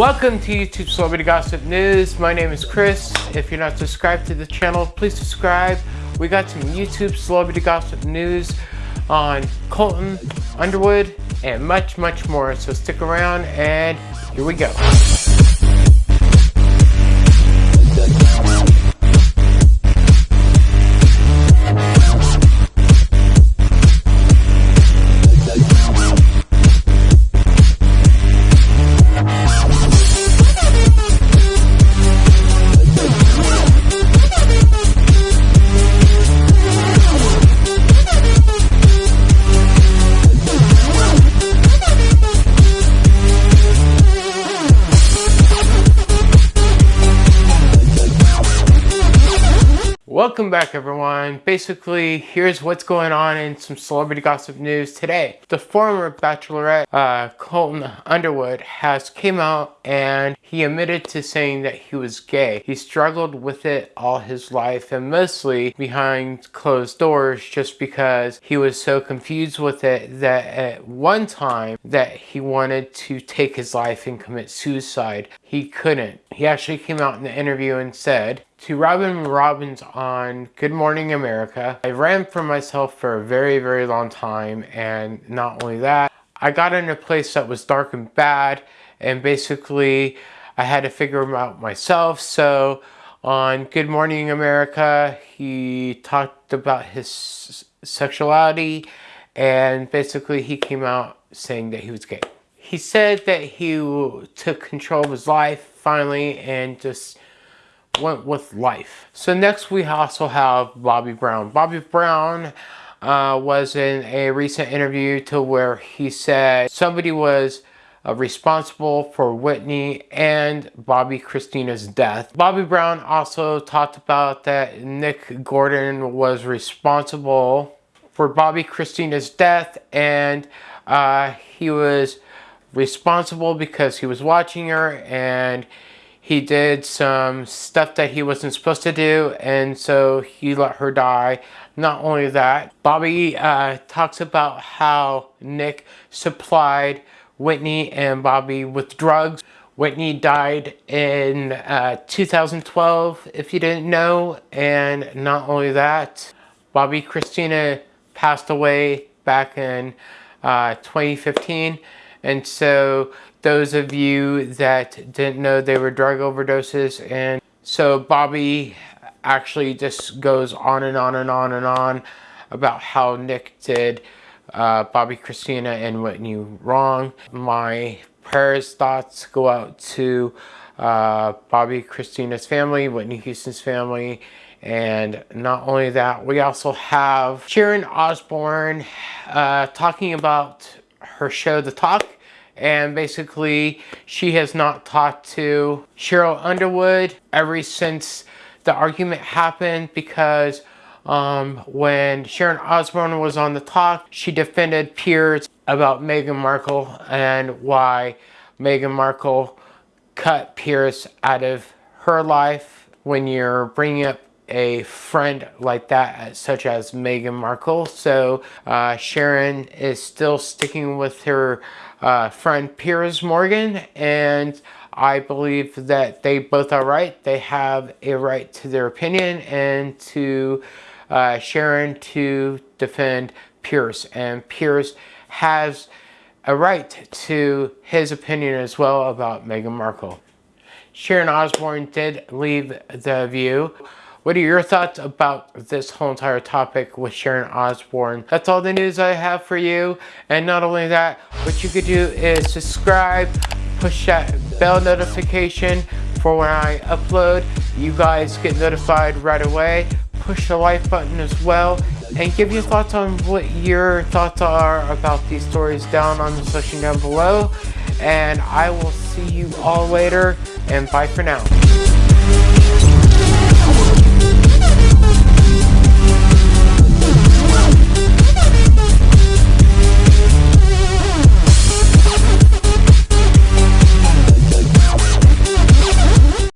Welcome to YouTube Celebrity Gossip News. My name is Chris. If you're not subscribed to the channel, please subscribe. We got some YouTube Celebrity Gossip News on Colton Underwood and much, much more. So stick around and here we go. Welcome back everyone. Basically, here's what's going on in some celebrity gossip news today. The former Bachelorette, uh, Colton Underwood, has came out and he admitted to saying that he was gay. He struggled with it all his life and mostly behind closed doors just because he was so confused with it that at one time that he wanted to take his life and commit suicide. He couldn't. He actually came out in the interview and said, to Robin Robbins on Good Morning America. I ran for myself for a very, very long time. And not only that, I got in a place that was dark and bad. And basically, I had to figure them out myself. So on Good Morning America, he talked about his sexuality. And basically, he came out saying that he was gay. He said that he took control of his life finally and just went with life. So next we also have Bobby Brown. Bobby Brown uh, was in a recent interview to where he said somebody was uh, responsible for Whitney and Bobbi Kristina's death. Bobby Brown also talked about that Nick Gordon was responsible for Bobbi Kristina's death and uh, he was responsible because he was watching her and he did some stuff that he wasn't supposed to do and so he let her die. Not only that, Bobby uh, talks about how Nick supplied Whitney and Bobby with drugs. Whitney died in uh, 2012, if you didn't know. And not only that, Bobbi Kristina passed away back in uh, 2015. And so those of you that didn't know they were drug overdoses and so Bobby actually just goes on and on and on and on about how Nick did uh, Bobbi Kristina and Whitney wrong. My prayers, thoughts go out to uh, Bobbi Kristina's family, Whitney Houston's family, and not only that, we also have Sharon Osbourne uh, talking about her show, The Talk, and basically she has not talked to Cheryl Underwood ever since the argument happened because um, when Sharon Osbourne was on the talk, she defended Piers about Meghan Markle and why Meghan Markle cut Piers out of her life when you're bringing up a friend like that, such as Meghan Markle. So uh, Sharon is still sticking with her uh, friend Piers Morgan and I believe that they both are right. They have a right to their opinion and to uh, Sharon to defend Piers. And Piers has a right to his opinion as well about Meghan Markle. Sharon Osbourne did leave the view. What are your thoughts about this whole entire topic with Sharon Osbourne? That's all the news I have for you. And not only that, what you could do is subscribe, push that bell notification for when I upload. You guys get notified right away. Push the like button as well and give your thoughts on what your thoughts are about these stories down on the section down below. And I will see you all later and bye for now.